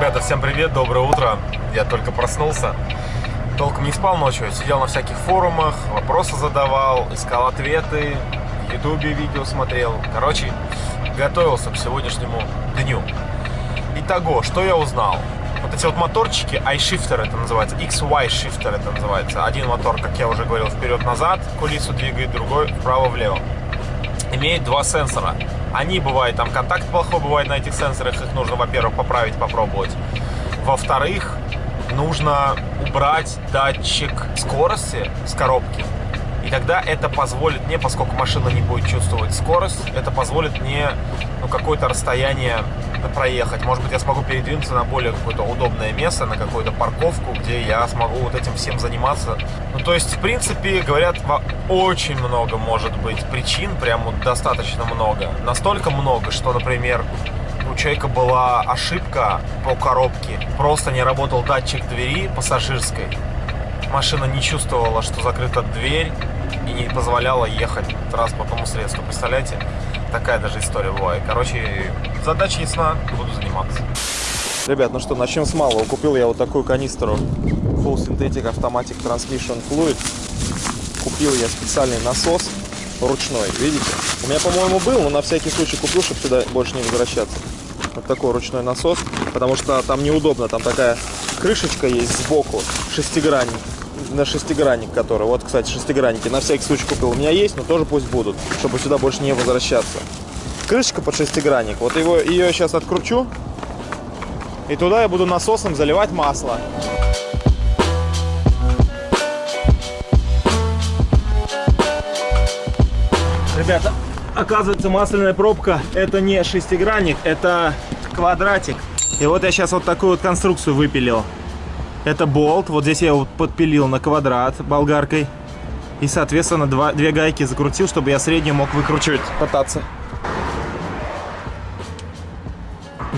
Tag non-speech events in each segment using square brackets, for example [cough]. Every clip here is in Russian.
Ребята, всем привет, доброе утро. Я только проснулся. Толком не спал ночью, сидел на всяких форумах, вопросы задавал, искал ответы, в ютубе видео смотрел. Короче, готовился к сегодняшнему дню. Итого, что я узнал? Вот эти вот моторчики, iShifter это называется, XY Shifter это называется. Один мотор, как я уже говорил, вперед-назад, кулису двигает, другой вправо-влево. Имеет два сенсора. Они бывают, там контакт плохой бывает на этих сенсорах, их нужно, во-первых, поправить, попробовать. Во-вторых, нужно убрать датчик скорости с коробки. И тогда это позволит мне, поскольку машина не будет чувствовать скорость, это позволит мне ну, какое-то расстояние проехать. Может быть, я смогу передвинуться на более какое-то удобное место, на какую-то парковку, где я смогу вот этим всем заниматься. Ну, то есть, в принципе, говорят, очень много может быть причин, прям вот достаточно много. Настолько много, что, например, у человека была ошибка по коробке. Просто не работал датчик двери пассажирской. Машина не чувствовала, что закрыта дверь и не позволяла ехать транспортному средству. Представляете? Такая даже история бывает. Короче, задача ясна, буду заниматься. Ребят, ну что, начнем с малого. Купил я вот такую канистру Full Synthetic Automatic Transmission Fluid. Купил я специальный насос ручной, видите? У меня, по-моему, был, но на всякий случай купил, чтобы сюда больше не возвращаться. Вот такой ручной насос, потому что там неудобно, там такая крышечка есть сбоку, шестигранник, на шестигранник который. Вот, кстати, шестигранники на всякий случай купил. У меня есть, но тоже пусть будут, чтобы сюда больше не возвращаться. Крышечка под шестигранник. Вот его, ее сейчас откручу. И туда я буду насосом заливать масло. Ребята, оказывается, масляная пробка это не шестигранник, это квадратик. И вот я сейчас вот такую вот конструкцию выпилил. Это болт, вот здесь я его подпилил на квадрат болгаркой. И, соответственно, два, две гайки закрутил, чтобы я среднюю мог выкручивать, пытаться.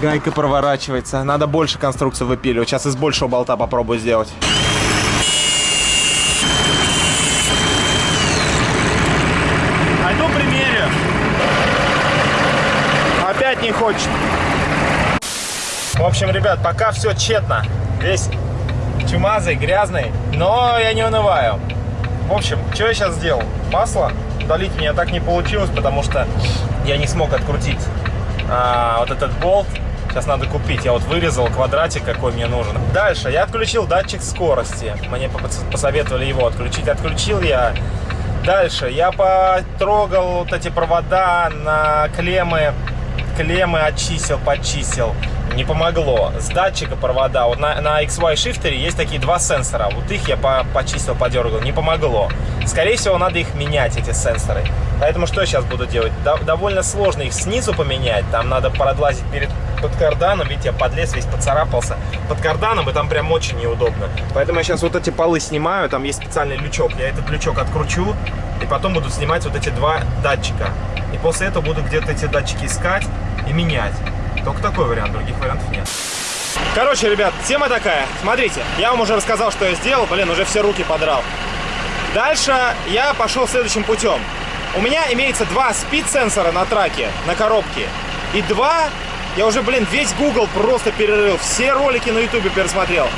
Гайка проворачивается. Надо больше конструкцию выпиливать. Сейчас из большего болта попробую сделать. Пойду примерю. Опять не хочет. В общем, ребят, пока все тщетно. Весь чумазый, грязный, но я не унываю. В общем, что я сейчас сделал? Масло удалить у меня так не получилось, потому что я не смог открутить а, вот этот болт. Сейчас надо купить. Я вот вырезал квадратик, какой мне нужен. Дальше я отключил датчик скорости. Мне посоветовали его отключить. Отключил я. Дальше я потрогал вот эти провода на клеммы. Клеммы очистил, почистил не помогло. С датчика провода, вот на, на XY шифтере есть такие два сенсора. Вот их я по, почистил, подергал, не помогло. Скорее всего, надо их менять, эти сенсоры. Поэтому что я сейчас буду делать? До, довольно сложно их снизу поменять. Там надо продлазить перед под карданом. Видите, я подлез, весь поцарапался под карданом, и там прям очень неудобно. Поэтому я сейчас вот эти полы снимаю. Там есть специальный лючок. Я этот лючок откручу, и потом буду снимать вот эти два датчика. И после этого буду где-то эти датчики искать и менять. Только такой вариант, других вариантов нет. Короче, ребят, тема такая. Смотрите, я вам уже рассказал, что я сделал. Блин, уже все руки подрал. Дальше я пошел следующим путем. У меня имеется два спид-сенсора на траке, на коробке. И два, я уже, блин, весь Google просто перерыл. Все ролики на YouTube пересмотрел.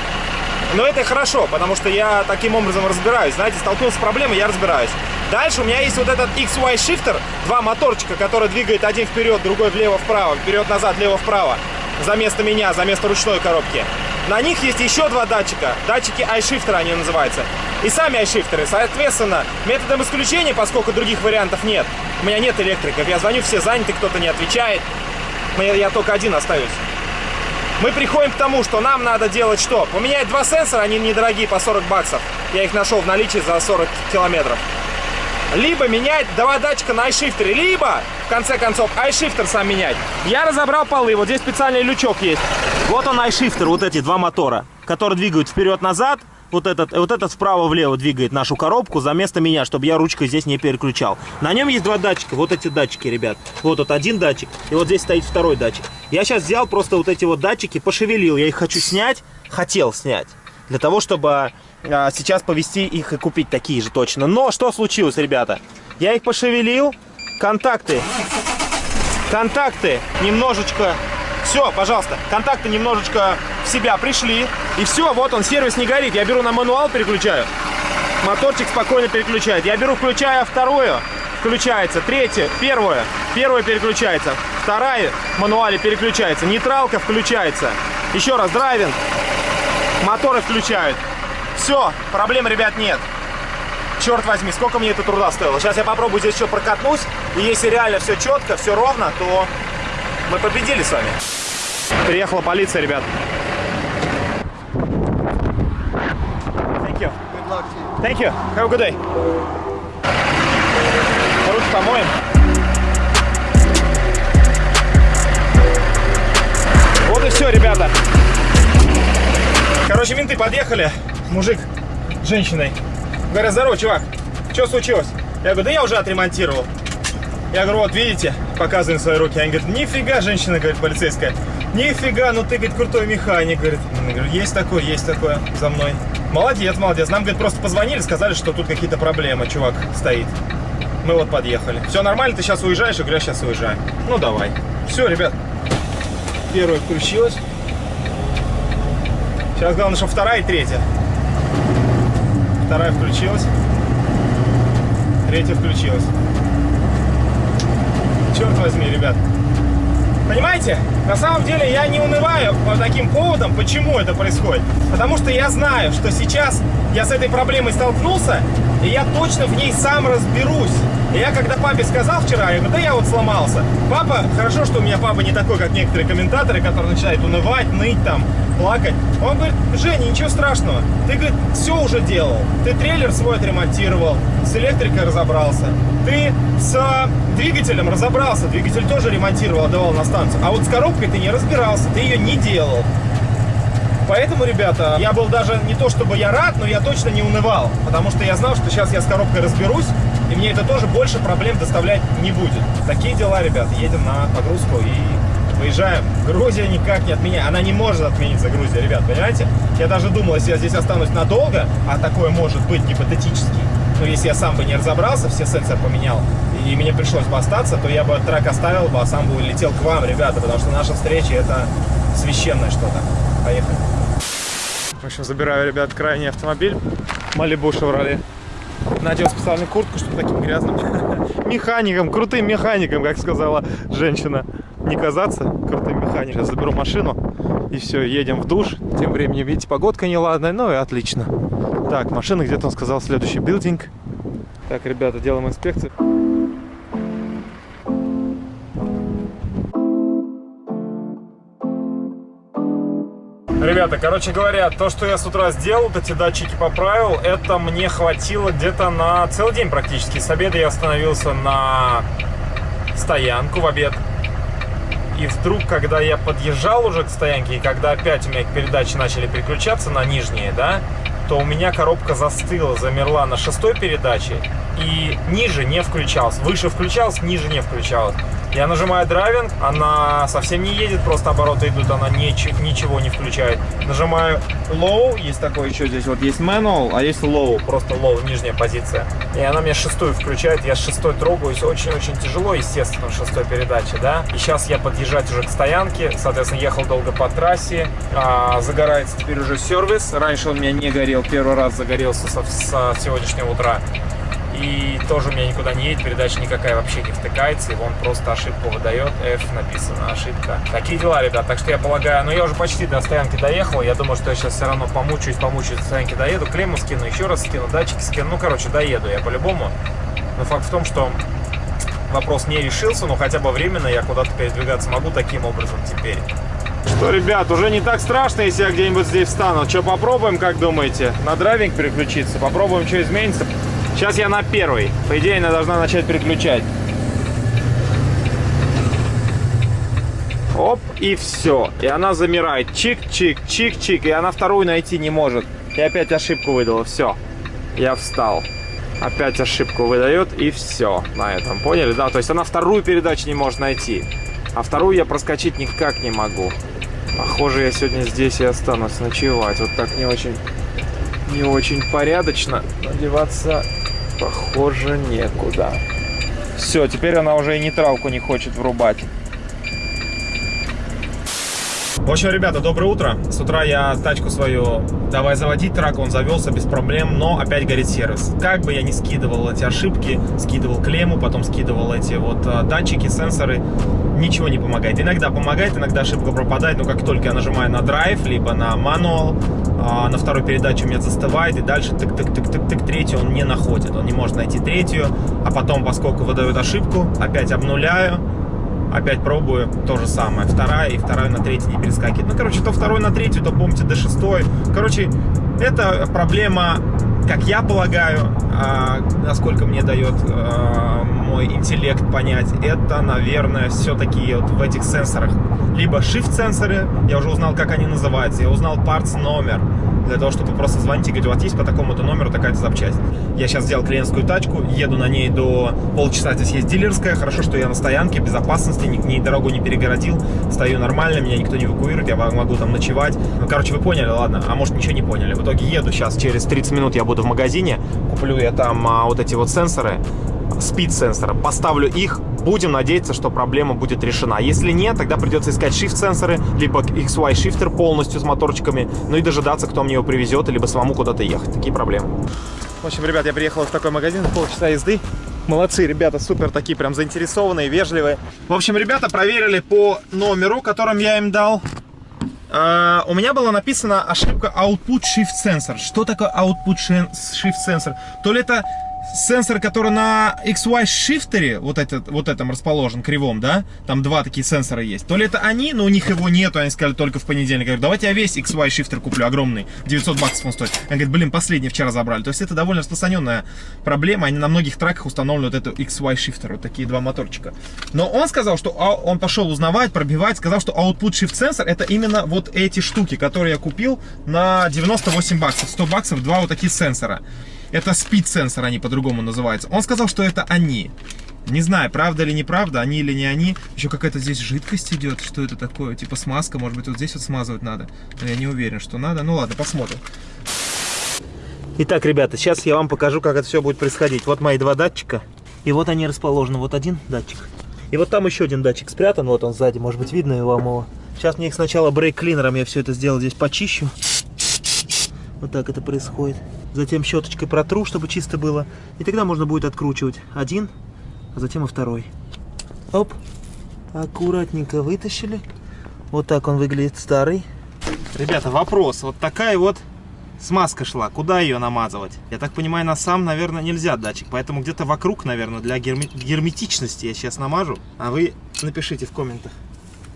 Но это хорошо, потому что я таким образом разбираюсь. Знаете, столкнулся с проблемой, я разбираюсь. Дальше у меня есть вот этот XY Shifter, два моторчика, который двигает один вперед, другой влево-вправо, вперед-назад, влево-вправо, за место меня, за место ручной коробки. На них есть еще два датчика, датчики iShifter они называются, и сами iShifter. Соответственно, методом исключения, поскольку других вариантов нет, у меня нет электриков, я звоню, все заняты, кто-то не отвечает, я только один остаюсь. Мы приходим к тому, что нам надо делать что? Поменять два сенсора, они недорогие, по 40 баксов. Я их нашел в наличии за 40 километров либо менять два датчика на iShifter, либо, в конце концов, iShifter сам менять. Я разобрал полы, вот здесь специальный лючок есть. Вот он iShifter, вот эти два мотора, которые двигают вперед-назад. Вот этот, вот этот вправо-влево двигает нашу коробку за место меня, чтобы я ручкой здесь не переключал. На нем есть два датчика, вот эти датчики, ребят. Вот тут один датчик, и вот здесь стоит второй датчик. Я сейчас взял просто вот эти вот датчики, пошевелил, я их хочу снять, хотел снять. Для того, чтобы а, сейчас повести их и купить такие же точно. Но что случилось, ребята? Я их пошевелил, контакты, контакты немножечко Все, пожалуйста, контакты немножечко в себя пришли. И все, вот он, сервис не горит. Я беру на мануал, переключаю. Моторчик спокойно переключает. Я беру, включаю вторую, включается. Третье, первое, первое переключается. Вторая в мануале переключается. Нейтралка включается. Еще раз, драйвинг. Моторы включают. Все, проблем, ребят, нет. Черт возьми, сколько мне это труда стоило. Сейчас я попробую здесь еще прокатнусь. И если реально все четко, все ровно, то мы победили с вами. Приехала полиция, ребят. Thank you. Good luck to you. Thank you. Have a good day. Руки помоем. Вот и все, ребята. Короче, менты подъехали. Мужик с женщиной. Говорят, здорово, чувак. Что случилось? Я говорю, да я уже отремонтировал. Я говорю, вот видите, показываю свои руки. Они говорят, нифига, женщина, говорит, полицейская. Нифига, ну ты, говорит, крутой механик, говорит. Я говорю, есть такое, есть такое за мной. Молодец, молодец. Нам, говорит, просто позвонили, сказали, что тут какие-то проблемы, чувак стоит. Мы вот подъехали. Все нормально, ты сейчас уезжаешь? Я говорю, я сейчас уезжаю. Ну, давай. Все, ребят. Первая включилась. Сейчас главное, что вторая и третья. Вторая включилась. Третья включилась. Черт возьми, ребят. Понимаете, на самом деле я не унываю по таким поводам, почему это происходит. Потому что я знаю, что сейчас я с этой проблемой столкнулся, и я точно в ней сам разберусь. Я когда папе сказал вчера, я говорю, да я вот сломался. Папа, хорошо, что у меня папа не такой, как некоторые комментаторы, которые начинают унывать, ныть там, плакать. Он говорит, Женя, ничего страшного. Ты, говорит, все уже делал. Ты трейлер свой отремонтировал, с электрикой разобрался. Ты с двигателем разобрался. Двигатель тоже ремонтировал, отдавал на станцию. А вот с коробкой ты не разбирался, ты ее не делал. Поэтому, ребята, я был даже не то чтобы я рад, но я точно не унывал. Потому что я знал, что сейчас я с коробкой разберусь, и мне это тоже больше проблем доставлять не будет. Такие дела, ребят. Едем на погрузку и выезжаем. Грузия никак не отменяет. Она не может отмениться, Грузия, ребят, понимаете? Я даже думал, если я здесь останусь надолго, а такое может быть гипотетически, но если я сам бы не разобрался, все сенсоры поменял, и мне пришлось бы остаться, то я бы трек оставил бы, а сам бы улетел к вам, ребята, потому что наша встреча это священное что-то. Поехали. В общем, забираю, ребят, крайний автомобиль. Малибу Шевроле. Надел специальную куртку, чтобы таким грязным [laughs] механиком, крутым механиком, как сказала женщина, не казаться крутым механиком. Сейчас заберу машину и все, едем в душ. Тем временем, видите, погодка неладная, ну и отлично. Так, машина где-то, он сказал, следующий билдинг. Так, ребята, делаем инспекцию. Ребята, короче говоря, то, что я с утра сделал, эти датчики поправил, это мне хватило где-то на целый день практически. С обеда я остановился на стоянку в обед. И вдруг, когда я подъезжал уже к стоянке, и когда опять у меня передачи начали переключаться на нижние, да, то у меня коробка застыла, замерла на шестой передаче, и ниже не включалась. Выше включалась, ниже не включалась. Я нажимаю драйвинг, она совсем не едет, просто обороты идут, она ничего, ничего не включает. Нажимаю low, есть такой еще здесь, вот есть manual, а есть low, просто low, нижняя позиция. И она мне шестую включает, я шестой трогаюсь, очень-очень тяжело, естественно, шестой передаче, да. И сейчас я подъезжать уже к стоянке, соответственно, ехал долго по трассе, а, загорается теперь уже сервис. Раньше он у меня не горел, первый раз загорелся со, со сегодняшнего утра. И тоже у меня никуда не едет, передача никакая вообще не втыкается, и он просто ошибку выдает, F написано, ошибка. Такие дела, ребят, так что я полагаю, ну я уже почти до стоянки доехал, я думаю, что я сейчас все равно помучаюсь, помучаюсь до стоянки доеду, клемму скину, еще раз скину, датчики скину, ну короче, доеду я по-любому. Но факт в том, что вопрос не решился, но хотя бы временно я куда-то передвигаться могу таким образом теперь. Что, ребят, уже не так страшно, если я где-нибудь здесь встану. Что, попробуем, как думаете? На драйвинг переключиться? Попробуем, что изменится? Сейчас я на первый. По идее, она должна начать переключать. Оп, и все. И она замирает. Чик-чик, чик-чик. И она вторую найти не может. И опять ошибку выдала. Все. Я встал. Опять ошибку выдает. И все. На этом. Поняли? Да, то есть она вторую передачу не может найти. А вторую я проскочить никак не могу. Похоже, я сегодня здесь и останусь ночевать. Вот так не очень, не очень порядочно. Надеваться Похоже, некуда. Все, теперь она уже и нейтралку не хочет врубать. В общем, ребята, доброе утро. С утра я тачку свою давай заводить трак, он завелся без проблем, но опять горит сервис. Как бы я ни скидывал эти ошибки, скидывал клемму, потом скидывал эти вот э, датчики, сенсоры, ничего не помогает. Иногда помогает, иногда ошибка пропадает, но как только я нажимаю на драйв, либо на мануал, а, на второй передаче у меня застывает, и дальше тык-тык-тык-тык-тык, третью он не находит, он не может найти третью, а потом, поскольку выдает ошибку, опять обнуляю, опять пробую, то же самое, вторая и вторая на третью не перескакивает. Ну, короче, то второй на третью, то помните до шестой. Короче, это проблема, как я полагаю, а, насколько мне дает а, мой интеллект понять, это, наверное, все-таки вот в этих сенсорах. Либо shift-сенсоры, я уже узнал, как они называются, я узнал parts номер, для того, чтобы просто звонить и говорить, вас есть по такому-то номеру такая-то запчасть. Я сейчас взял клиентскую тачку, еду на ней до полчаса, здесь есть дилерская, хорошо, что я на стоянке, безопасности, ни, ни дорогу не перегородил, стою нормально, меня никто не эвакуирует, я могу там ночевать. Ну, короче, вы поняли, ладно, а может ничего не поняли. В итоге еду сейчас, через 30 минут я буду в магазине, куплю я там а, вот эти вот сенсоры, спид сенсора, поставлю их, будем надеяться, что проблема будет решена. Если нет, тогда придется искать shift сенсоры, либо XY шифтер полностью с моторчиками, ну и дожидаться, кто мне его привезет, либо самому куда-то ехать. Такие проблемы. В общем, ребят, я приехал в такой магазин, полчаса езды. Молодцы, ребята, супер такие, прям заинтересованные, вежливые. В общем, ребята проверили по номеру, которым я им дал. Uh, у меня была написана ошибка Output Shift Sensor. Что такое Output Shift Sensor? То ли это сенсор, который на XY шифтере, вот, этот, вот этом расположен, кривом, да, там два такие сенсора есть, то ли это они, но у них его нету, они сказали только в понедельник. Я говорю, давайте я весь XY шифтер куплю, огромный, 900 баксов он стоит. Они говорят, блин, последний вчера забрали. То есть это довольно распространенная проблема, они на многих траках установлены вот эту XY шифтер, вот такие два моторчика. Но он сказал, что а, он пошел узнавать, пробивать, сказал, что output shift сенсор это именно вот эти штуки, которые я купил на 98 баксов, 100 баксов, два вот такие сенсора. Это спид сенсор, они по-другому называются. Он сказал, что это они. Не знаю, правда или неправда, они или не они. Еще какая-то здесь жидкость идет. Что это такое? Типа смазка, может быть, вот здесь вот смазывать надо. Но я не уверен, что надо. Ну ладно, посмотрим. Итак, ребята, сейчас я вам покажу, как это все будет происходить. Вот мои два датчика. И вот они расположены. Вот один датчик. И вот там еще один датчик спрятан. Вот он сзади, может быть, видно вам его. Сейчас мне их сначала брейк-клинером я все это сделал здесь почищу. Вот так это происходит. Затем щеточкой протру, чтобы чисто было. И тогда можно будет откручивать один, а затем и второй. Оп. Аккуратненько вытащили. Вот так он выглядит старый. Ребята, вопрос. Вот такая вот смазка шла. Куда ее намазывать? Я так понимаю, на сам, наверное, нельзя датчик. Поэтому где-то вокруг, наверное, для герметичности я сейчас намажу. А вы напишите в комментах,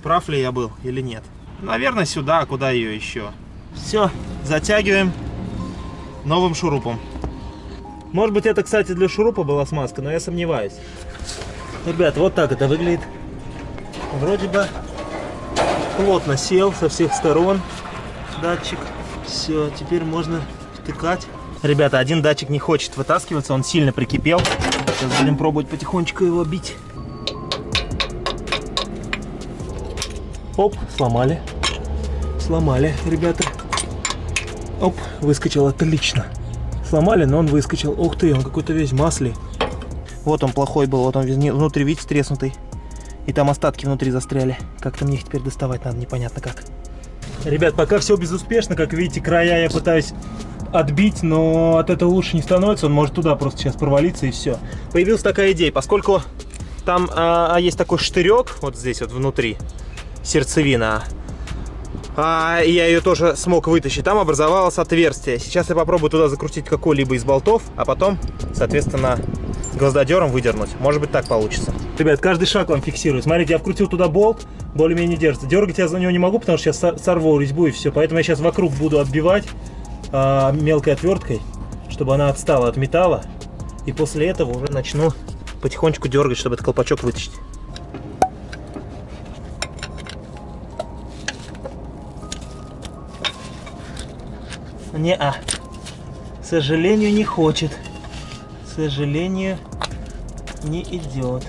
прав ли я был или нет. Наверное, сюда, а куда ее еще? Все, затягиваем новым шурупом. Может быть это, кстати, для шурупа была смазка, но я сомневаюсь. Ребят, вот так это выглядит. Вроде бы плотно сел со всех сторон датчик. Все, теперь можно втыкать. Ребята, один датчик не хочет вытаскиваться, он сильно прикипел. Сейчас будем пробовать потихонечку его бить. Оп, сломали. Сломали, ребята. Оп, выскочил отлично. Сломали, но он выскочил. Ух ты, он какой-то весь масле. Вот он плохой был, вот он внутри, видите, треснутый. И там остатки внутри застряли. Как-то мне их теперь доставать надо, непонятно как. Ребят, пока все безуспешно. Как видите, края я пытаюсь отбить, но от этого лучше не становится. Он может туда просто сейчас провалиться и все. Появилась такая идея, поскольку там а, а есть такой штырек, вот здесь вот внутри, сердцевина, а, я ее тоже смог вытащить. Там образовалось отверстие. Сейчас я попробую туда закрутить какой-либо из болтов, а потом, соответственно, гвоздодером выдернуть. Может быть, так получится. Ребят, каждый шаг вам фиксирую. Смотрите, я вкрутил туда болт, более-менее держится. Дергать я за него не могу, потому что сейчас сорву резьбу и все. Поэтому я сейчас вокруг буду отбивать а, мелкой отверткой, чтобы она отстала от металла. И после этого уже начну потихонечку дергать, чтобы этот колпачок вытащить. Не, а. К сожалению, не хочет. К сожалению, не идет.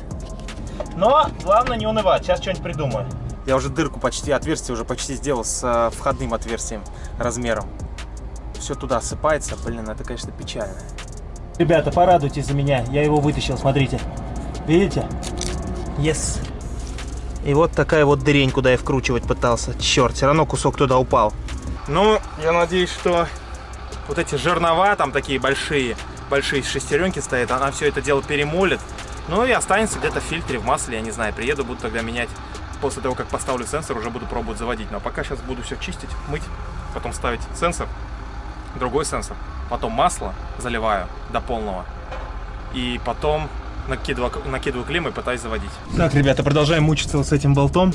Но главное не унывать. Сейчас что-нибудь придумаю. Я уже дырку почти, отверстие уже почти сделал с э, входным отверстием размером. Все туда осыпается. Блин, это, конечно, печально. Ребята, порадуйтесь за меня. Я его вытащил, смотрите. Видите? Yes. И вот такая вот дырень, куда я вкручивать пытался. Черт, все равно кусок туда упал. Ну, я надеюсь, что вот эти жернова там такие большие, большие шестеренки стоят, она все это дело перемолит. Ну и останется где-то в фильтре, в масле, я не знаю, приеду, буду тогда менять. После того, как поставлю сенсор, уже буду пробовать заводить. Но пока сейчас буду все чистить, мыть, потом ставить сенсор, другой сенсор, потом масло заливаю до полного. И потом накидываю, накидываю клем и пытаюсь заводить. Так, ребята, продолжаем мучиться с этим болтом.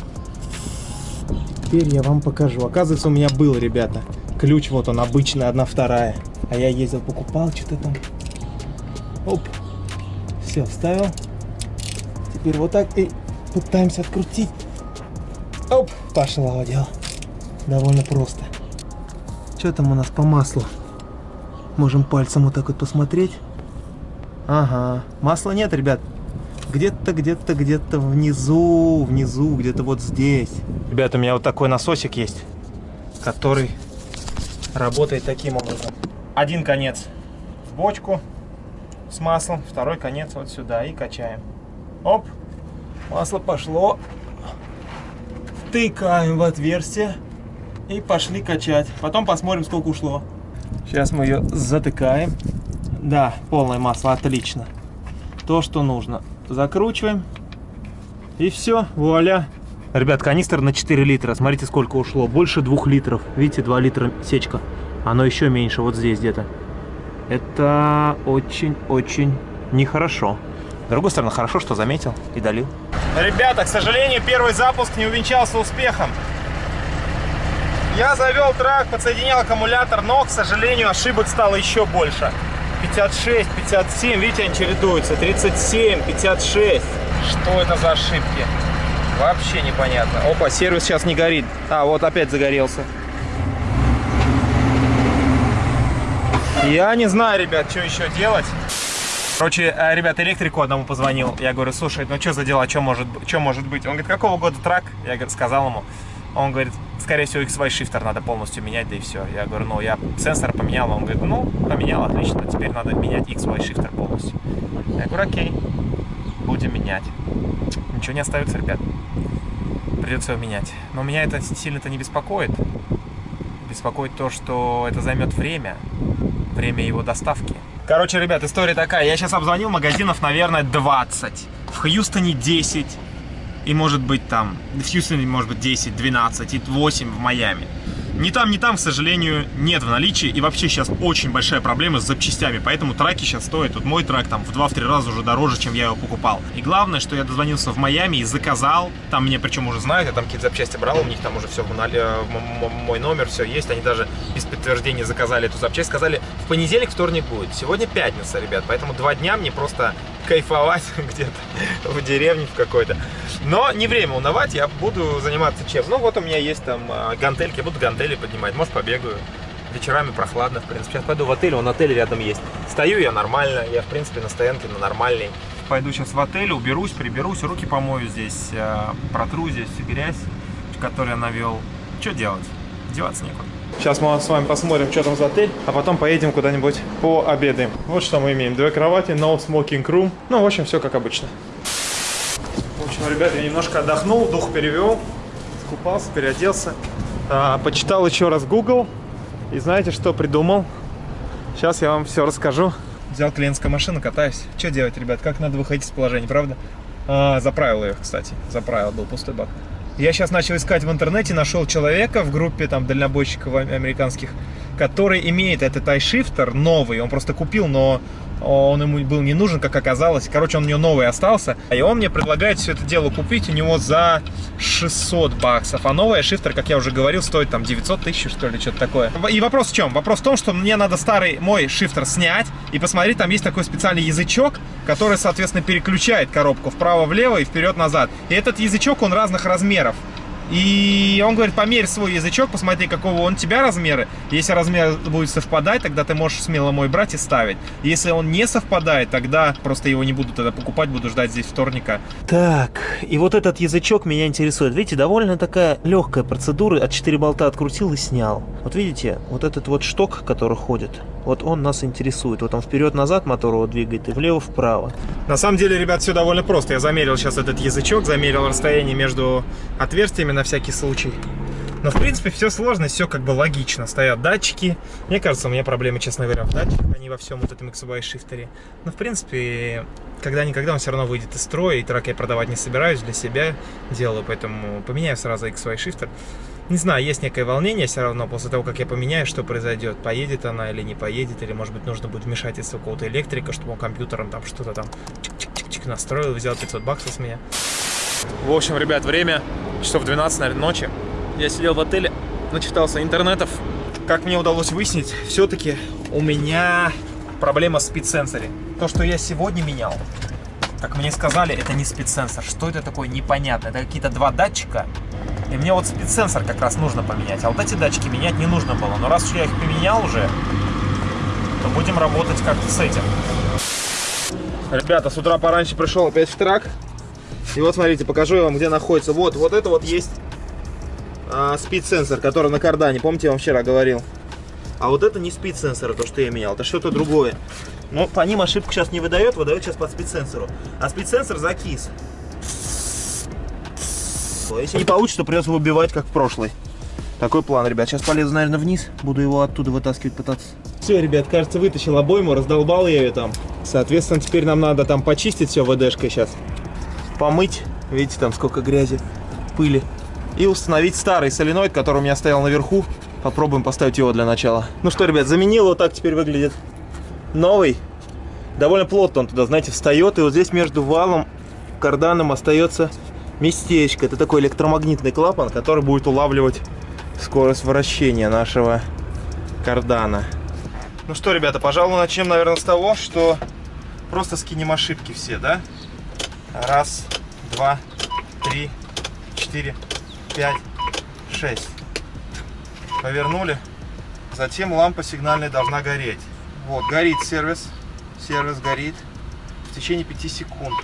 Теперь я вам покажу. Оказывается, у меня был, ребята, ключ, вот он, обычный, одна вторая. А я ездил, покупал что-то там. Оп. Все, вставил. Теперь вот так и пытаемся открутить. Оп, пошло дело. Довольно просто. Что там у нас по маслу? Можем пальцем вот так вот посмотреть. Ага, масла нет, ребят. Где-то, где-то, где-то внизу, внизу, где-то вот здесь. Ребята, у меня вот такой насосик есть, который работает таким образом. Один конец в бочку с маслом, второй конец вот сюда и качаем. Оп, масло пошло. Тыкаем в отверстие и пошли качать. Потом посмотрим, сколько ушло. Сейчас мы ее затыкаем. Да, полное масло, отлично. То, что нужно. Закручиваем. И все, вуаля. Ребят, канистр на 4 литра. Смотрите, сколько ушло. Больше 2 литров. Видите, 2 литра сечка. Оно еще меньше, вот здесь где-то. Это очень-очень нехорошо. С другой стороны, хорошо, что заметил и долил. Ребята, к сожалению, первый запуск не увенчался успехом. Я завел трак, подсоединял аккумулятор, но, к сожалению, ошибок стало еще больше. 56, 57, видите, они чередуются. 37, 56. Что это за ошибки? Вообще непонятно. Опа, сервис сейчас не горит. А, вот опять загорелся. Я не знаю, ребят, что еще делать. Короче, э, ребят, электрику одному позвонил. Я говорю, слушай, ну что за дела, что может, что может быть? Он говорит, какого года трак? Я говорю, сказал ему. Он говорит, скорее всего, XY шифтер надо полностью менять, да и все. Я говорю, ну, я сенсор поменял. Он говорит, ну, поменял, отлично, теперь надо менять XY шифтер полностью. Я говорю, окей, будем менять. Ничего не остается, ребят. Придется его менять. Но меня это сильно-то не беспокоит. Беспокоит то, что это займет время. Время его доставки. Короче, ребят, история такая. Я сейчас обзвонил магазинов, наверное, 20. В Хьюстоне 10 и может быть там, в Хьюстоне может быть 10, 12 и 8 в Майами. Ни там, ни там, к сожалению, нет в наличии. И вообще сейчас очень большая проблема с запчастями. Поэтому траки сейчас стоят. Вот мой трак там в 2-3 раза уже дороже, чем я его покупал. И главное, что я дозвонился в Майами и заказал. Там мне причем уже знают, я там какие-то запчасти брал. У них там уже все, э, мой номер, все есть. Они даже без подтверждения заказали эту запчасть. Сказали, в понедельник, вторник будет. Сегодня пятница, ребят. Поэтому два дня мне просто кайфовать [laughs] где-то в деревне в какой-то. Но не время унывать, я буду заниматься чем. Ну вот у меня есть там а, гантельки, буду гантели поднимать, может побегаю. Вечерами прохладно, в принципе. Сейчас пойду в отель, он отель рядом есть. Стою я нормально, я в принципе на стоянке на нормальной. Пойду сейчас в отель, уберусь, приберусь, руки помою здесь, а, протру здесь грязь, которую я навел. Что делать? Деваться некуда. Сейчас мы с вами посмотрим, что там за отель, а потом поедем куда-нибудь пообедаем. Вот что мы имеем. Две кровати, no smoking room. Ну, в общем, все как обычно. В общем, ребята, я немножко отдохнул, дух перевел, скупался, переоделся. А, почитал еще раз Google. И знаете, что придумал? Сейчас я вам все расскажу. Взял клиентскую машину, катаюсь. Что делать, ребят? Как надо выходить из положения, правда? А, заправил ее, кстати. Заправил, был пустой бак. Я сейчас начал искать в интернете, нашел человека в группе там дальнобойщиков американских, который имеет этот iShifter новый. Он просто купил, но он ему был не нужен, как оказалось. Короче, он у него новый остался. И он мне предлагает все это дело купить у него за 600 баксов. А новый шифтер, как я уже говорил, стоит там 900 тысяч, что ли, что-то такое. И вопрос в чем? Вопрос в том, что мне надо старый мой шифтер снять и посмотреть, там есть такой специальный язычок, который, соответственно, переключает коробку вправо-влево и вперед-назад. И этот язычок, он разных размеров. И он говорит, померь свой язычок, посмотри, какого он тебя размера. Если размер будет совпадать, тогда ты можешь смело мой брать и ставить. Если он не совпадает, тогда просто его не буду тогда покупать, буду ждать здесь вторника. Так, и вот этот язычок меня интересует. Видите, довольно такая легкая процедура. От 4 болта открутил и снял. Вот видите, вот этот вот шток, который ходит, Вот он нас интересует. Вот он вперед-назад мотор его двигает и влево-вправо. На самом деле, ребят, все довольно просто. Я замерил сейчас этот язычок, замерил расстояние между отверстиями на всякий случай. Но, в принципе, все сложно, все как бы логично. Стоят датчики. Мне кажется, у меня проблемы, честно говоря, в датчиках, а не во всем вот этом XY шифтере. Но, в принципе, когда-никогда он все равно выйдет из строя, и трак я продавать не собираюсь, для себя делаю, поэтому поменяю сразу XY шифтер. Не знаю, есть некое волнение все равно после того, как я поменяю, что произойдет. Поедет она или не поедет, или, может быть, нужно будет вмешательство какого-то электрика, чтобы он компьютером там что-то там чик-чик-чик настроил, взял 500 баксов с меня. В общем, ребят, время часов 12, наверное, ночи. Я сидел в отеле, начитался интернетов. Как мне удалось выяснить, все-таки у меня проблема с спид-сенсоре. То, что я сегодня менял, как мне сказали, это не спид-сенсор. Что это такое, непонятно. Это какие-то два датчика, и мне вот спид-сенсор как раз нужно поменять. А вот эти датчики менять не нужно было. Но раз уж я их поменял уже, то будем работать как-то с этим. Ребята, с утра пораньше пришел опять в трак. И вот смотрите, покажу я вам, где находится. Вот, вот это вот есть а, спид-сенсор, который на кардане. Помните, я вам вчера говорил? А вот это не спид-сенсор, то, что я менял. Это что-то другое. Но по ним ошибку сейчас не выдает, выдает сейчас под спид-сенсору. А спид-сенсор закис. Если не получится, придется выбивать, как в прошлый. Такой план, ребят. Сейчас полезу, наверное, вниз. Буду его оттуда вытаскивать, пытаться. Все, ребят, кажется, вытащил обойму, раздолбал я ее там. Соответственно, теперь нам надо там почистить все ВДшкой сейчас. Помыть. Видите, там сколько грязи, пыли. И установить старый соленоид, который у меня стоял наверху. Попробуем поставить его для начала. Ну что, ребят, заменил. Вот так теперь выглядит новый. Довольно плотно он туда, знаете, встает. И вот здесь между валом, карданом остается местечко. Это такой электромагнитный клапан, который будет улавливать скорость вращения нашего кардана. Ну что, ребята, пожалуй, начнем, наверное, с того, что просто скинем ошибки все, да? Раз, два, три, четыре, пять, шесть. Повернули. Затем лампа сигнальная должна гореть. Вот, горит сервис. Сервис горит в течение 5 секунд.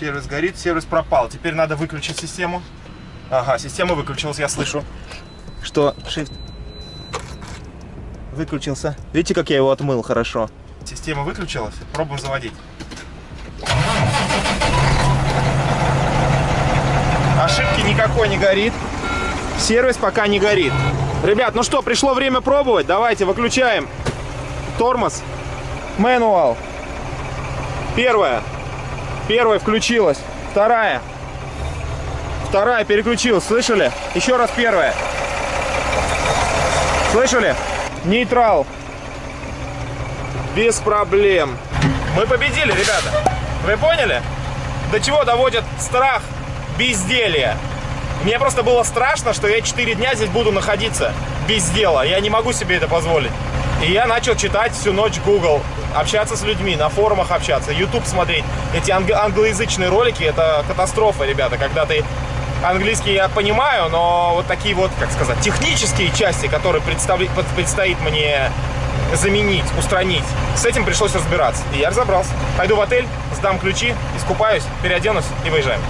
Сервис горит, сервис пропал. Теперь надо выключить систему. Ага, система выключилась, я слышу, что shift выключился. Видите, как я его отмыл хорошо? Система выключилась, пробуем заводить. Ошибки никакой не горит. Сервис пока не горит. Ребят, ну что, пришло время пробовать. Давайте выключаем тормоз. Мануал. Первое. Первая включилась. Вторая. Вторая переключилась. Слышали? Еще раз первая. Слышали? Нейтрал. Без проблем. Мы победили, ребята. Вы поняли? До чего доводит страх безделья? Мне просто было страшно, что я 4 дня здесь буду находиться без дела. Я не могу себе это позволить. И я начал читать всю ночь Google, общаться с людьми, на форумах общаться, YouTube смотреть. Эти анг англоязычные ролики, это катастрофа, ребята, когда ты английский я понимаю, но вот такие вот, как сказать, технические части, которые предстоит мне заменить, устранить, с этим пришлось разбираться. И я разобрался. Пойду в отель, сдам ключи, искупаюсь, переоденусь и выезжаем.